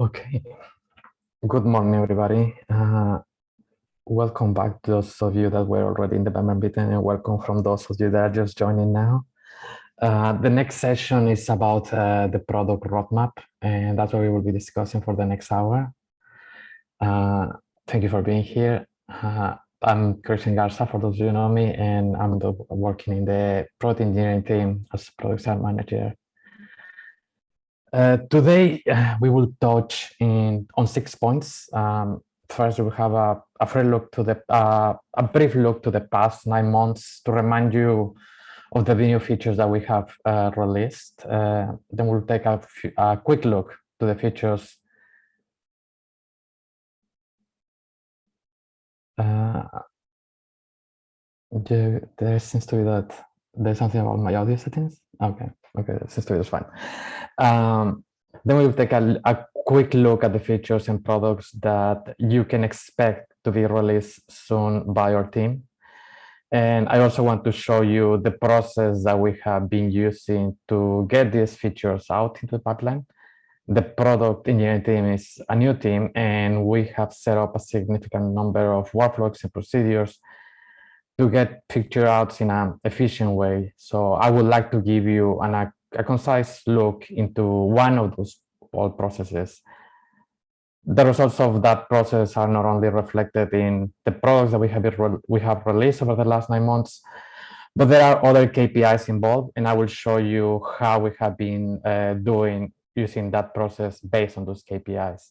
Okay. Good morning, everybody. Uh, welcome back to those of you that were already in the member meeting and welcome from those of you that are just joining now. Uh, the next session is about uh, the product roadmap, and that's what we will be discussing for the next hour. Uh, thank you for being here. Uh, I'm Christian Garza, for those of you know me, and I'm the, working in the product engineering team as product manager uh, today, uh, we will touch in, on six points. Um, first, we have a, a look to the uh, a brief look to the past nine months to remind you of the new features that we have uh, released. Uh, then we'll take a, a, quick look to the features. there, there seems to be that there's something about my audio settings. Okay, okay, to be just fine. Um, then we will take a, a, quick look at the features and products that you can expect to be released soon by our team. And I also want to show you the process that we have been using to get these features out into the pipeline. The product engineering team is a new team, and we have set up a significant number of workflows and procedures to get picture outs in an efficient way. So I would like to give you an, a, a concise look into one of those all processes. The results of that process are not only reflected in the products that we have we have released over the last nine months, but there are other KPIs involved, and I will show you how we have been uh, doing using that process based on those KPIs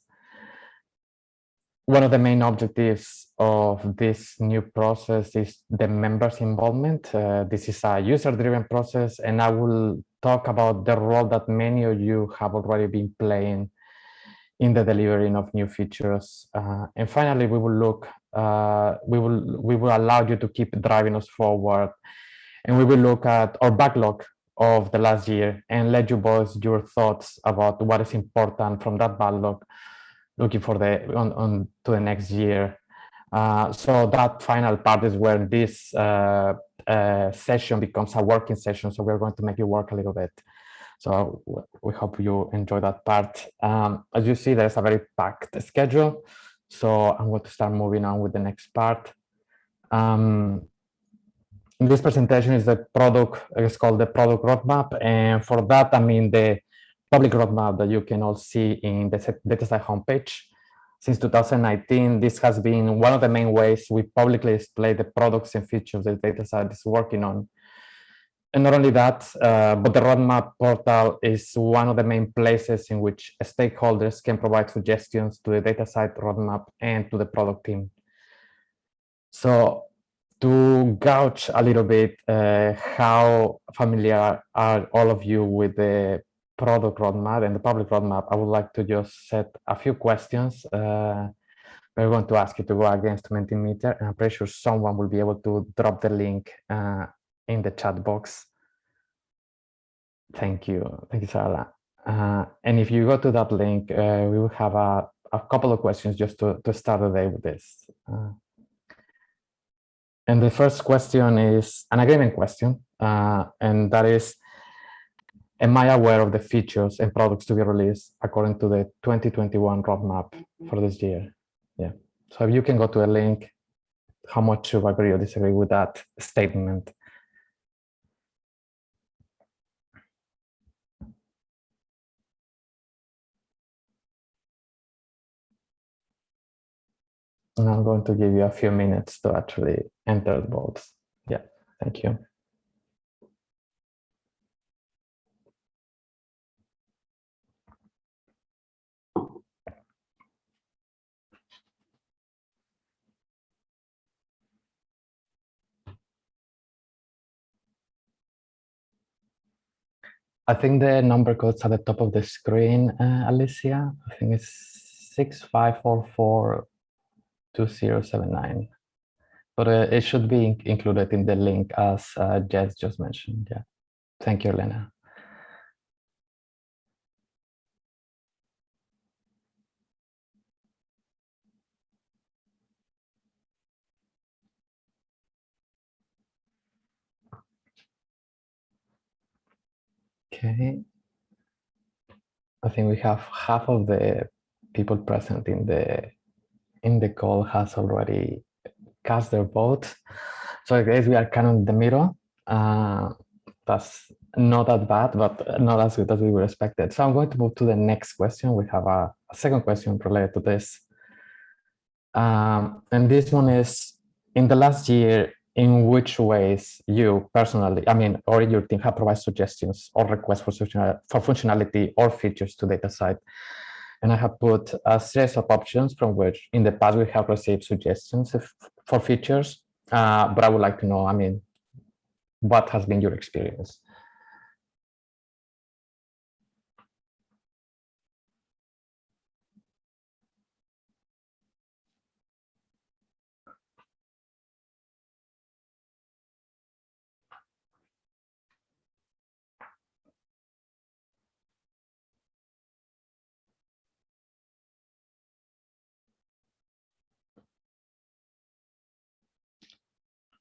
one of the main objectives of this new process is the members involvement. Uh, this is a user-driven process, and I will talk about the role that many of you have already been playing in the delivering of new features. Uh, and finally, we will look, uh, we will we will allow you to keep driving us forward, and we will look at our backlog of the last year and let you voice your thoughts about what is important from that backlog looking for the on, on to the next year. Uh, so that final part is where this uh, uh, session becomes a working session. So we're going to make you work a little bit. So we hope you enjoy that part. Um, as you see, there's a very packed schedule. So I'm going to start moving on with the next part. Um, this presentation is the product, it's called the product roadmap. And for that, I mean the public roadmap that you can all see in the DataCite homepage. Since 2019, this has been one of the main ways we publicly display the products and features that DataCite is working on. And not only that, uh, but the roadmap portal is one of the main places in which stakeholders can provide suggestions to the DataCite roadmap and to the product team. So to gauge a little bit uh, how familiar are all of you with the product roadmap and the public roadmap, I would like to just set a few questions. Uh, we're going to ask you to go against Mentimeter, and I'm pretty sure someone will be able to drop the link uh, in the chat box. Thank you. Thank you, Sarah. Uh, and if you go to that link, uh, we will have a, a couple of questions just to, to start the day with this. Uh, and the first question is an agreement question, uh, and that is, am I aware of the features and products to be released according to the 2021 roadmap mm-hmm. for this year? Yeah. So if you can go to a link, how much you agree or disagree with that statement? And I'm going to give you a few minutes to actually enter the votes. Yeah, thank you. I think the number code's at the top of the screen, uh, Alicia. I think it's 65442079. But uh, it should be included in the link as uh, Jess just mentioned. Yeah. Thank you, Elena. Okay. I think we have half of the people present in the in the call has already cast their vote. So I guess we are kind of in the middle. Uh, that's not that bad, but not as good as we were expected. So I'm going to move to the next question. We have a, a second question related to this. Um, and this one is, in the last year, in which ways you personally, I mean, or your team have provided suggestions or requests for, for functionality or features to DataCite. And I have put a series of options from which in the past we have received suggestions if, for features, uh, but I would like to know, I mean, what has been your experience?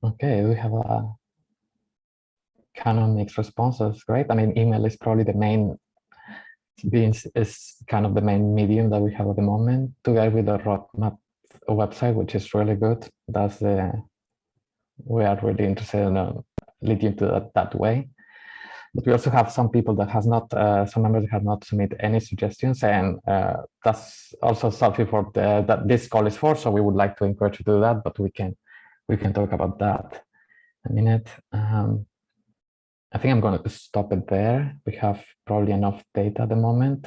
Okay, we have a kind of mixed responses, great. I mean, email is probably the main, being is kind of the main medium that we have at the moment, together with the roadmap website, which is really good. That's the, we are really interested in uh, leading to that, that way. But we also have some people that has not, uh, some members have not submitted any suggestions, and uh, that's also something for the, that this call is for. So we would like to encourage you to do that, but we can we can talk about that a minute. Um, I think I'm going to stop it there. We have probably enough data at the moment.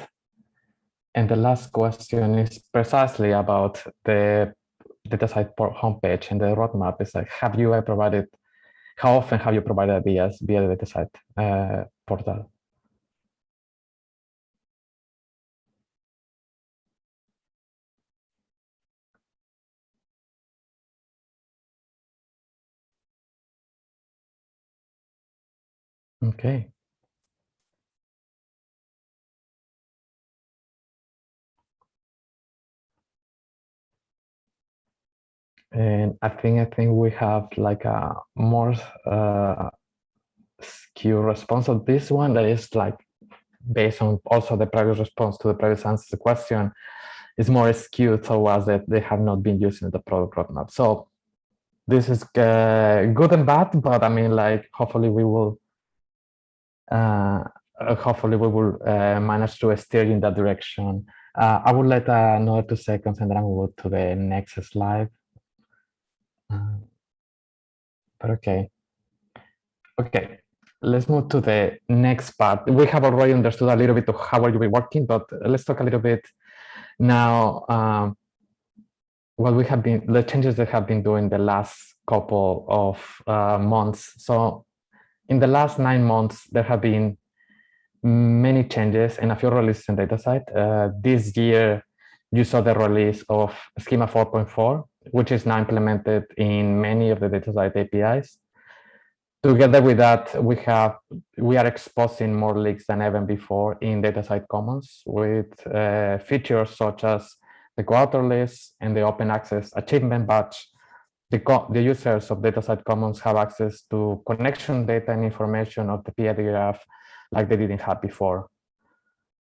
And the last question is precisely about the DataCite homepage and the roadmap. Is like, have you provided, how often have you provided ideas via the DataCite uh, portal? Okay. And I think I think we have like a more uh, response of this one that is like based on also the previous response to the previous answer to the question is more skewed towards that they have not been using the product roadmap. So this is uh, good and bad, but I mean, like, hopefully we will hopefully we will uh, manage to steer in that direction. Uh, I will let another two seconds and then I will go to the next slide. but okay. Okay, let's move to the next part. We have already understood a little bit of how are you working, but let's talk a little bit now um, what we have been, the changes that have been doing the last couple of uh, months. So in the last nine months, there have been many changes and a few releases in DataCite. Uh, this year, you saw the release of Schema 4.4, which is now implemented in many of the DataCite APIs. Together with that, we have we are exposing more leaks than ever before in DataCite Commons with uh, features such as the quarter list and the open access achievement badge the, the users of DataCite Commons have access to connection data and information of the PID graph like they didn't have before.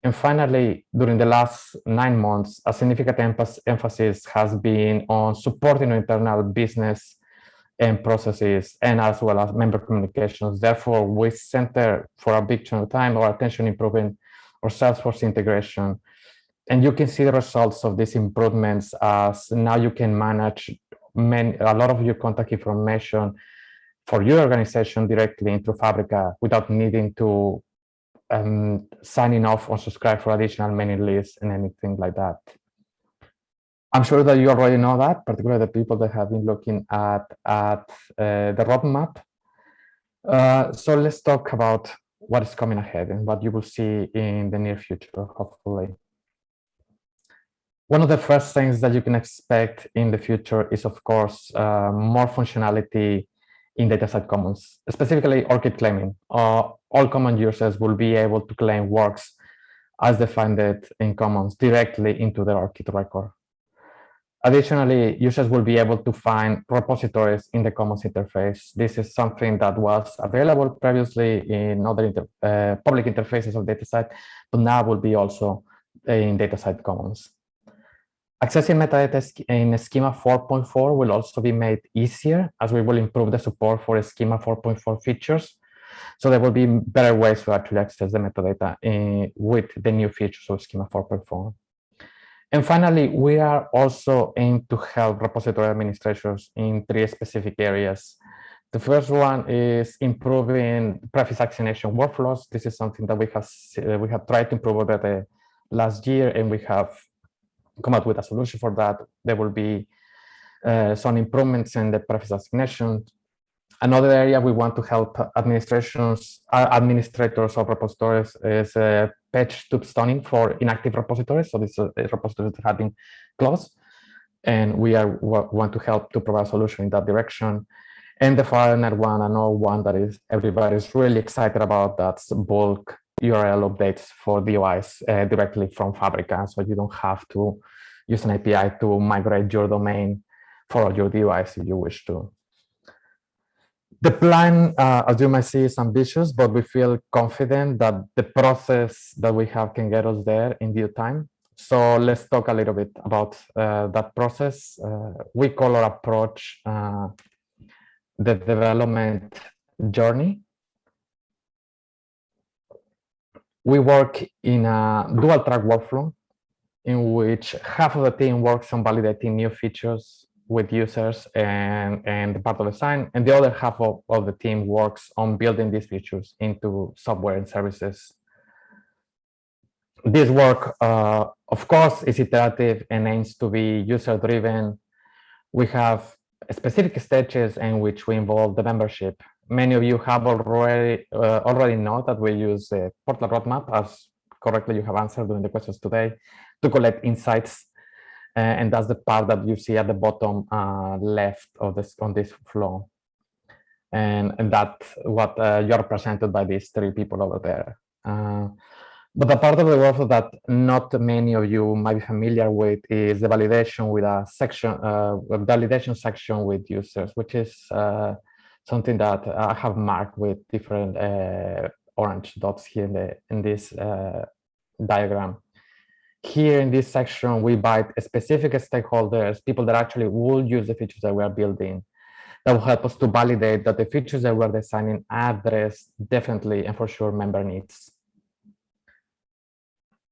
And finally, during the last nine months, a significant emphasis has been on supporting internal business and processes and as well as member communications. Therefore, we center for a big chunk of time our attention improving our Salesforce integration. And you can see the results of these improvements as now you can manage many, a lot of your contact information for your organization directly into Fabrica without needing to um, signing off or subscribe for additional mailing lists and anything like that. I'm sure that you already know that, particularly the people that have been looking at, at uh, the roadmap. Uh, so let's talk about what is coming ahead and what you will see in the near future, hopefully. One of the first things that you can expect in the future is, of course, uh, more functionality in DataCite Commons, specifically ORCID claiming. Uh, all common users will be able to claim works as defined in Commons directly into their ORCID record. Additionally, users will be able to find repositories in the Commons interface. This is something that was available previously in other inter uh, public interfaces of DataCite, but now will be also in DataCite Commons. Accessing metadata in Schema 4.4 will also be made easier as we will improve the support for Schema 4.4 features. So there will be better ways to actually access the metadata uh, with the new features of Schema 4.4. And finally, we are also aimed to help repository administrators in three specific areas. The first one is improving prefix actionation workflows. This is something that we have we have tried to improve over the last year, and we have come up with a solution for that. There will be uh, some improvements in the prefix assignation. Another area we want to help administrations, uh, administrators of repositories is uh, patch tube stunning for inactive repositories. So these uh, repositories that have been closed. And we are want to help to provide a solution in that direction. And the final one, another one that is everybody is really excited about, that's bulk URL updates for DOIs uh, directly from Fabrica. So you don't have to use an API to migrate your domain for your DOIs if you wish to. The plan, uh, as you might see, is ambitious, but we feel confident that the process that we have can get us there in due time. So let's talk a little bit about uh, that process. Uh, we call our approach uh, the development journey. We work in a dual track workflow in which half of the team works on validating new features with users and, and the part of design, and the other half of, of the team works on building these features into software and services. This work, uh, of course, is iterative and aims to be user-driven. We have specific stages in which we involve the membership. Many of you have already uh, already know that we use the portal roadmap, as correctly you have answered during the questions today, to collect insights uh, and that's the part that you see at the bottom uh, left of this on this flow. And, and that's what uh, you're presented by these three people over there. but the part of the workflow that not many of you might be familiar with is the validation with a section, uh, validation section with users, which is uh, something that I have marked with different uh, orange dots here in, the, in this diagram here in this section, we invite specific stakeholders, people that actually will use the features that we are building, that will help us to validate that the features that we're designing address definitely and for sure member needs.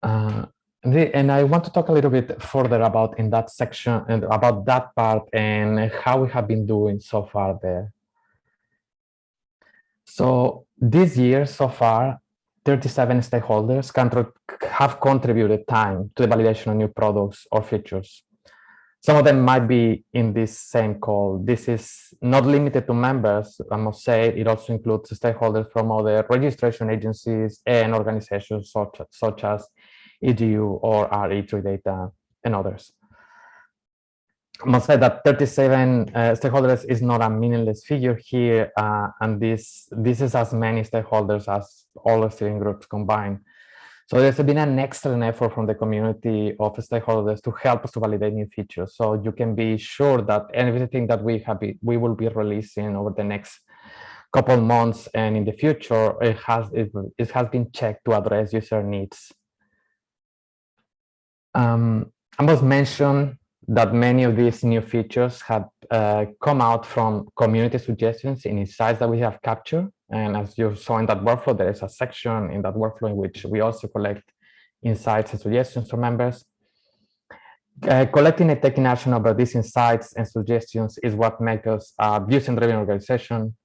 Uh, and I want to talk a little bit further about in that section and about that part and how we have been doing so far there. So this year so far, 37 stakeholders have contributed time to the validation of new products or features. Some of them might be in this same call. This is not limited to members, I must say, it also includes stakeholders from other registration agencies and organizations such, such as EDU or RE3 data and others. I must say that 37 uh, stakeholders is not a meaningless figure here, uh, and this this is as many stakeholders as all the steering groups combined. So there's been an excellent effort from the community of stakeholders to help us to validate new features. So you can be sure that everything that we have be, we will be releasing over the next couple months and in the future, it has it, it has been checked to address user needs. Um, I must mention that many of these new features have uh, come out from community suggestions in insights that we have captured. And as you saw in that workflow, there is a section in that workflow in which we also collect insights and suggestions from members. Uh, collecting and taking action over these insights and suggestions is what makes us a user-driven organization.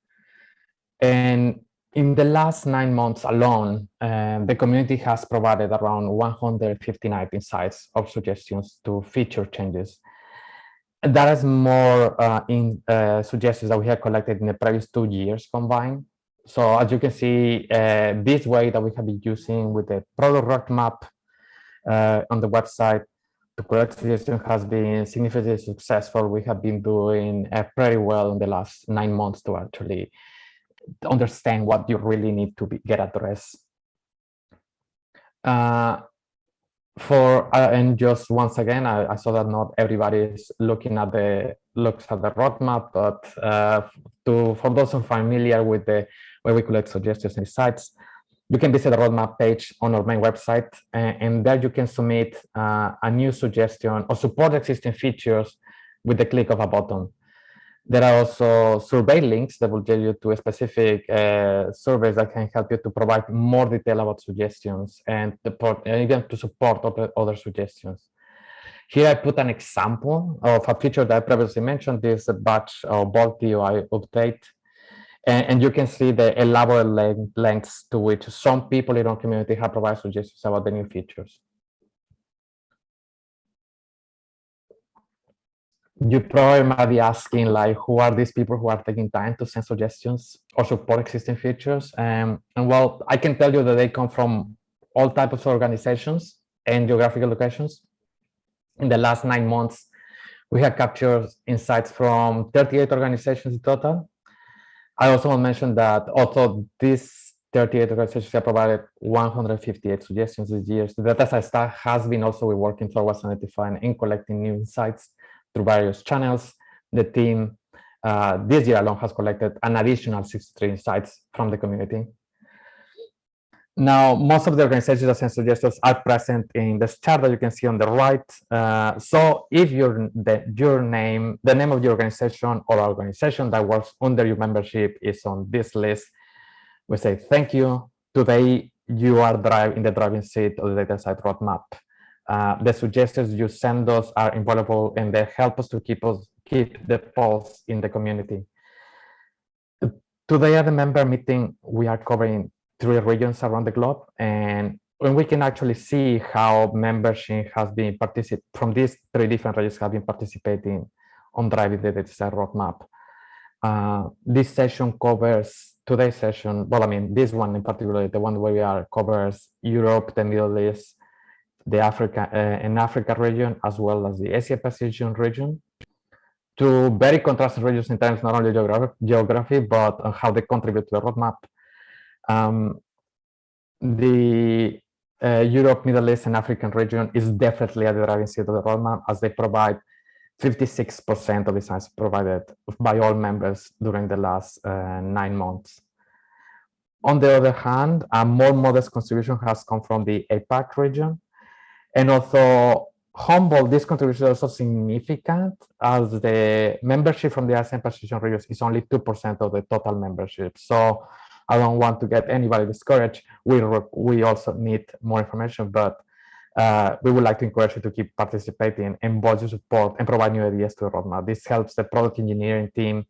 And in the last nine months alone, uh, the community has provided around 159 insights or suggestions to feature changes. That is more uh, in uh, suggestions that we have collected in the previous two years combined. So as you can see, uh, this way that we have been using with the product roadmap uh, on the website to collect suggestions has been significantly successful. We have been doing uh, pretty well in the last nine months to actually understand what you really need to be, get addressed. Uh, for uh, and just once again, I, I, saw that not everybody is looking at the looks at the roadmap, but uh, to for those familiar with the where we collect suggestions and sites, you can visit the roadmap page on our main website, and, and there you can submit uh, a new suggestion or support existing features with the click of a button. There are also survey links that will get you to specific uh, surveys that can help you to provide more detail about suggestions and, the, and even to support other, other suggestions. Here I put an example of a feature that I previously mentioned, this batch or bulk DOI update. And, and, you can see the elaborate lengths to which some people in our community have provided suggestions about the new features. You probably might be asking like, who are these people who are taking time to send suggestions or support existing features? Um, and well, I can tell you that they come from all types of organizations and geographical locations in the last nine months, we have captured insights from 38 organizations in total. I also want to mention that although these 38 organizations have provided 158 suggestions this year, the data has been also working towards identifying and collecting new insights through various channels. The team uh, this year alone has collected an additional 63 insights from the community. Now, most of the organizations send suggestions are present in this chart that you can see on the right. Uh, so if your, the, your name, the name of your organization or organization that works under your membership is on this list, we say thank you. Today, you are drive in the driving seat of the DataCite roadmap. Uh, the suggestions you send us are invaluable and they help us to keep us keep the pulse in the community. Today at the member meeting, we are covering three regions around the globe and when we can actually see how membership has been participate from these three different regions have been participating on driving the data roadmap. Uh, this session covers today's session. Well, I mean, this one in particular, the one where we are covers Europe, the Middle East, the Africa uh, and Africa region, as well as the Asia Pacific region. Two very contrasting regions in terms not only geography, geography but how they contribute to the roadmap. Um, the uh, Europe, Middle East, and African region is definitely at the driving seat of the roadmap as they provide 56% of the science provided by all members during the last uh, nine months. On the other hand, a more modest contribution has come from the APAC region. And although humble, this contribution is also significant as the membership from the ASEAN Pacific region is only 2% of the total membership. So I don't want to get anybody discouraged. We, we also need more information, but uh, we would like to encourage you to keep participating and voice your support and provide new ideas to the roadmap. This helps the product engineering team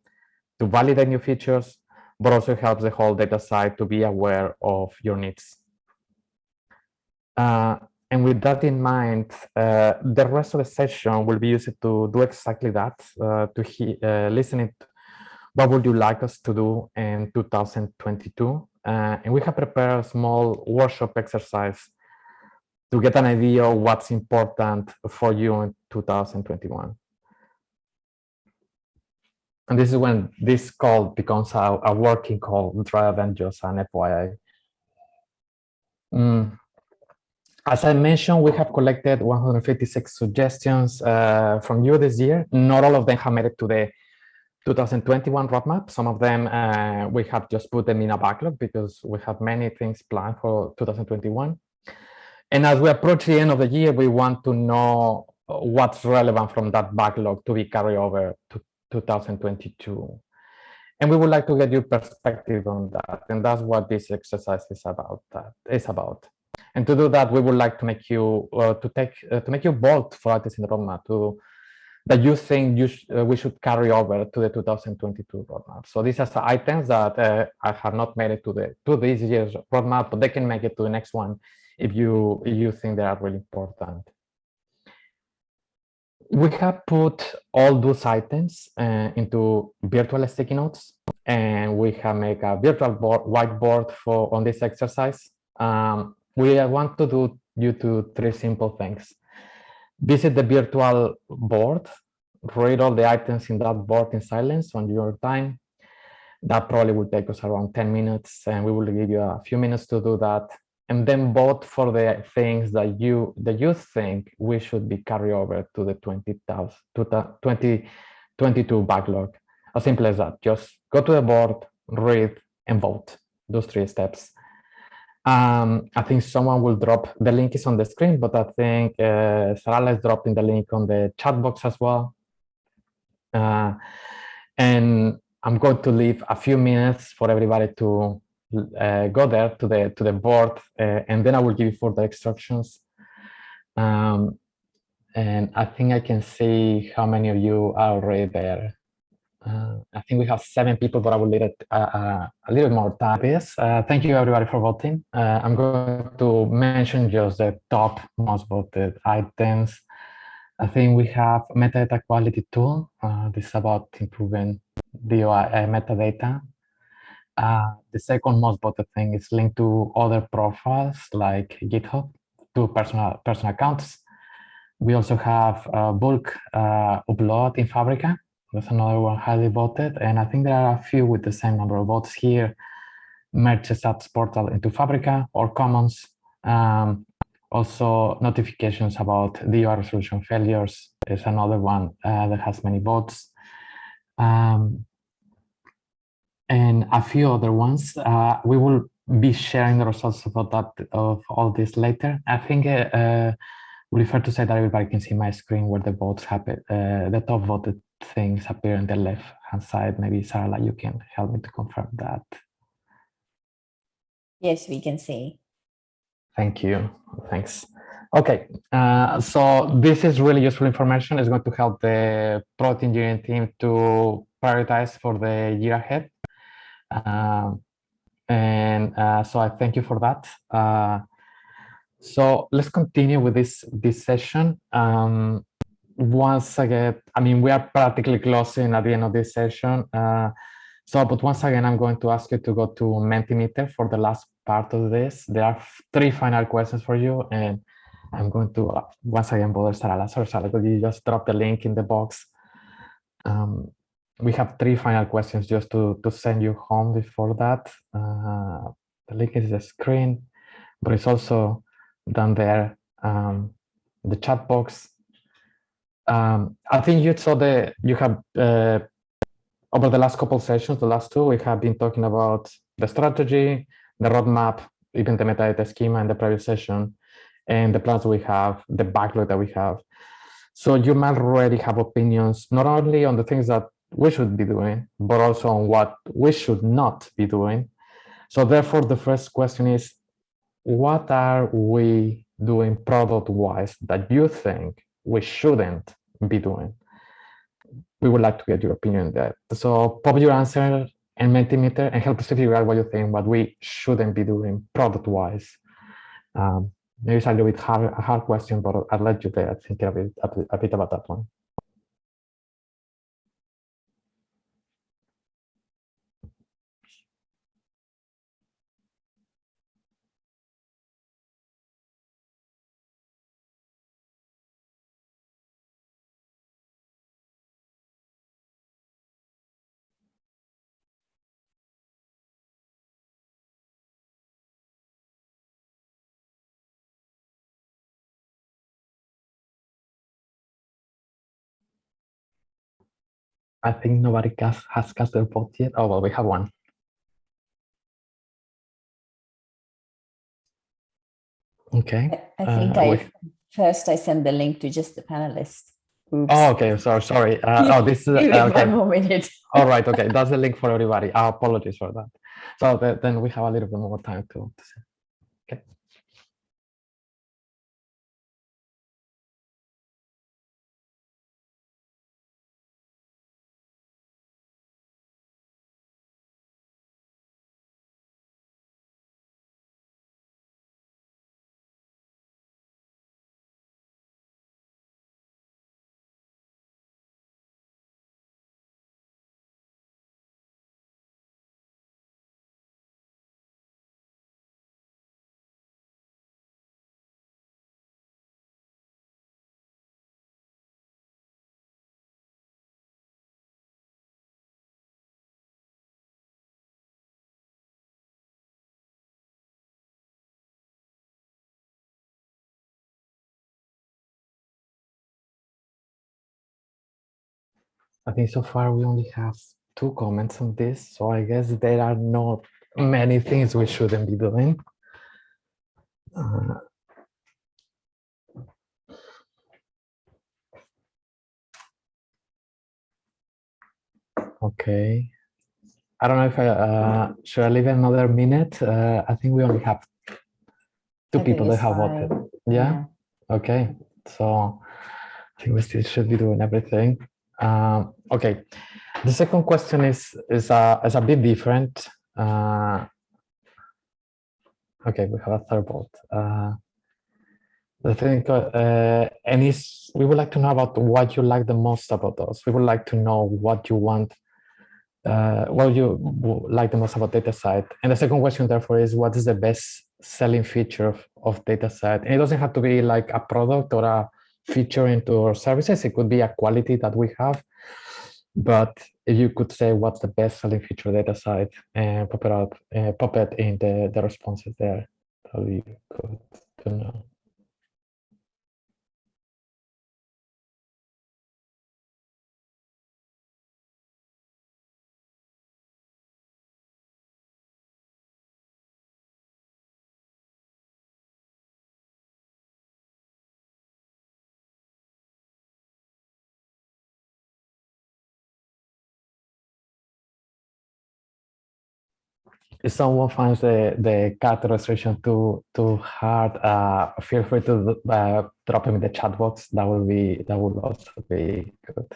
to validate new features, but also helps the whole DataCite to be aware of your needs. Uh, and with that in mind, uh, the rest of the session will be used to do exactly that, uh, to he, uh, listening what would you like us to do in 2022? Uh, and we have prepared a small workshop exercise to get an idea of what's important for you in 2021. And this is when this call becomes a, a working call rather than just an FYI. Mm. As I mentioned, we have collected 156 suggestions uh, from you this year. Not all of them have made it to the 2021 roadmap. Some of them uh, we have just put them in a backlog because we have many things planned for 2021. And as we approach the end of the year, we want to know what's relevant from that backlog to be carried over to 2022. And we would like to get your perspective on that. And that's what this exercise is about. That is about. And to do that, we would like to make you uh, to take uh, to make you vote for artists in the roadmap to that you think you sh uh, we should carry over to the 2022 roadmap. So these are the items that uh, I have not made it to the to this year's roadmap, but they can make it to the next one if you if you think they are really important. We have put all those items uh, into virtual sticky notes, and we have made a virtual board, whiteboard for on this exercise. Um, we want to do you to three simple things visit the virtual board, read all the items in that board in silence on your time. That probably will take us around 10 minutes and we will give you a few minutes to do that. And then vote for the things that you that you think we should be carried over to the 20,000 to the 2022 backlog. As simple as that. Just go to the board, read, and vote. Those three steps. Um, I think someone will drop, the link is on the screen, but I think uh, Sarala is dropping the link on the chat box as well. Uh, and I'm going to leave a few minutes for everybody to uh, go there to the to the board, uh, and then I will give you further instructions. Um, and I think I can see how many of you are already there. Uh, I think we have seven people, but I will leave it uh, uh, a little more time. Yes, uh, thank you everybody for voting. I'm going to mention just the top most voted items. I think we have metadata quality tool. This is about improving the metadata. the second most voted thing is linked to other profiles like GitHub, to personal personal accounts. We also have bulk upload in Fabrica that's another one highly voted. And I think there are a few with the same number of votes here. Merge apps portal into Fabrica or Commons. Um, also, notifications about DOI resolution failures is another one uh, that has many votes. Um, and a few other ones. Uh, we will be sharing the results of that of all this later. I think uh, uh, we prefer to say that everybody can see my screen where the votes happen. Uh, the top voted things appear on the left hand side. Maybe Sarah, you can help me to confirm that. Yes, we can see. Thank you. Thanks. Okay, uh, so this is really useful information. It's going to help the product engineering team to prioritize for the year ahead. Um, and uh, so I thank you for that. Uh, so let's continue with this this session. Um, once again, I mean, we are practically closing at the end of this session. Uh, so, but once again, I'm going to ask you to go to Mentimeter for the last part of this. There are three final questions for you, and I'm going to uh, once again bother Sarah Sorry, Sarah, could you just drop the link in the box? Um, we have three final questions just to, to send you home before that. Uh, the link is the screen, but it's also down there, um, the chat box um, I think you saw the you have uh, over the last couple sessions, the last two, we have been talking about the strategy, the roadmap, even the metadata schema in the previous session, and the plans we have, the backlog that we have. So you might already have opinions not only on the things that we should be doing, but also on what we should not be doing. So therefore, the first question is, what are we doing product-wise that you think we shouldn't be doing. We would like to get your opinion on that. So pop your answer and Mentimeter and help us figure out what you think, what we shouldn't be doing product-wise. Um, maybe it's a little bit hard, a hard question, but I'll let you there think a bit, a bit about that one. I think nobody cast, has cast their vote yet. Oh, well, we have one. Okay. I, I think uh, I we... first I send the link to just the panelists. Oops. Oh, okay. So sorry. Uh, oh, this is uh, okay. one more minute. All right. Okay. That's the link for everybody. I apologize for that. So the, then we have a little bit more time to, to I think so far we only have two comments on this, so I guess there are not many things we shouldn't be doing. Uh, okay. I don't know if I uh, should I leave another minute. Uh, I think we only have two I people that have voted. fine. Yeah. Okay. So I think we still should be doing everything. Um, okay. The second question is is a is a bit different. Uh, okay, we have a third vote. Uh, the thing, uh, and is we would like to know about what you like the most about us. We would like to know what you want, uh, what you like the most about DataCite. And the second question, therefore, is what is the best selling feature of, of DataCite? And it doesn't have to be like a product or a feature into our services. It could be a quality that we have. But you could say what's the best selling feature data DataCite and pop it up, uh, pop it in the, the responses there, that would be good to know. If someone finds the, the cat illustration too too hard, uh, feel free to uh, drop him in the chat box. That will be that will also be good.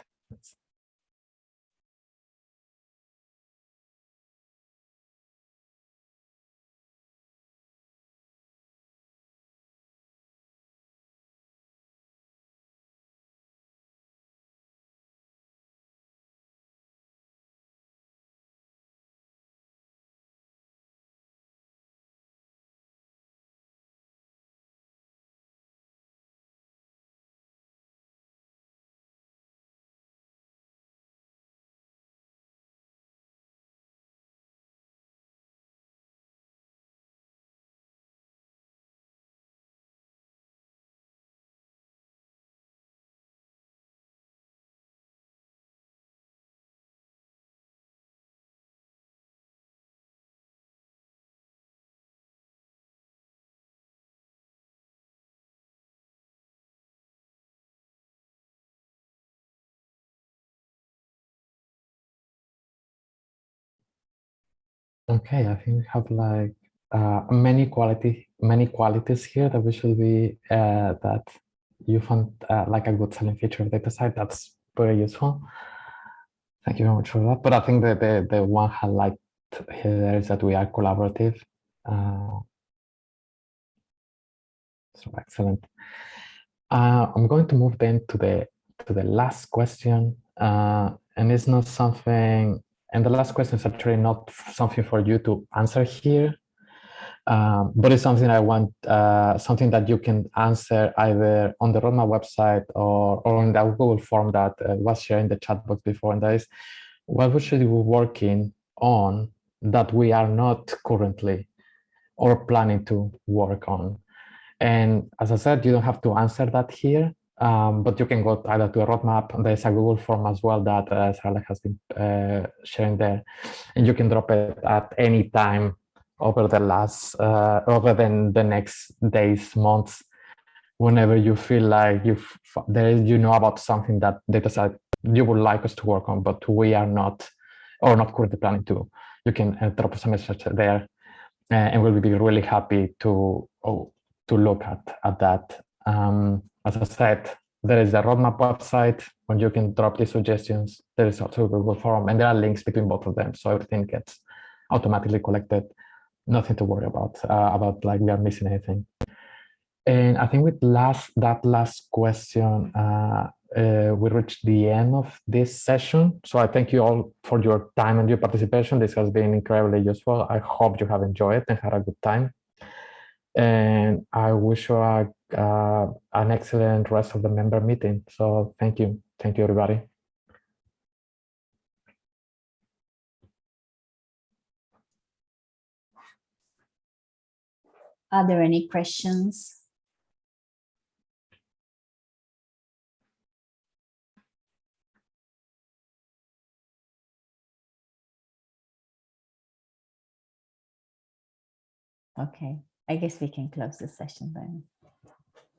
Okay, I think we have like uh, many quality many qualities here that we should be uh, that you found uh, like a good selling feature of DataCite. That's very useful. Thank you very much for that. But I think that the the one highlight here is that we are collaborative. Uh, so excellent. Uh, I'm going to move then to the to the last question, uh, and it's not something. And the last question is actually not something for you to answer here, um, but it's something I want, uh, something that you can answer either on the roadmap website or, or in the Google form that uh, was shared in the chat box before. And that is, what we should be working on that we are not currently or planning to work on. And as I said, you don't have to answer that here, um, but you can go either to a roadmap. There's a Google form as well that uh, Sarah has been uh, sharing there, and you can drop it at any time over the last, uh, over the, the next days, months, whenever you feel like you there you know about something that DataCite you would like us to work on, but we are not or not currently planning to. You can uh, drop us a message there, uh, and we'll be really happy to oh, to look at at that. Um, as I said, there is a roadmap website where you can drop these suggestions. There is also a Google form, and there are links between both of them, so everything gets automatically collected. Nothing to worry about uh, about like we are missing anything. And I think with last that last question, uh, uh, we reached the end of this session. So I thank you all for your time and your participation. This has been incredibly useful. I hope you have enjoyed and had a good time and I wish you a, uh, an excellent rest of the member meeting. So thank you. Thank you, everybody. Are there any questions? Okay. I guess we can close the session then.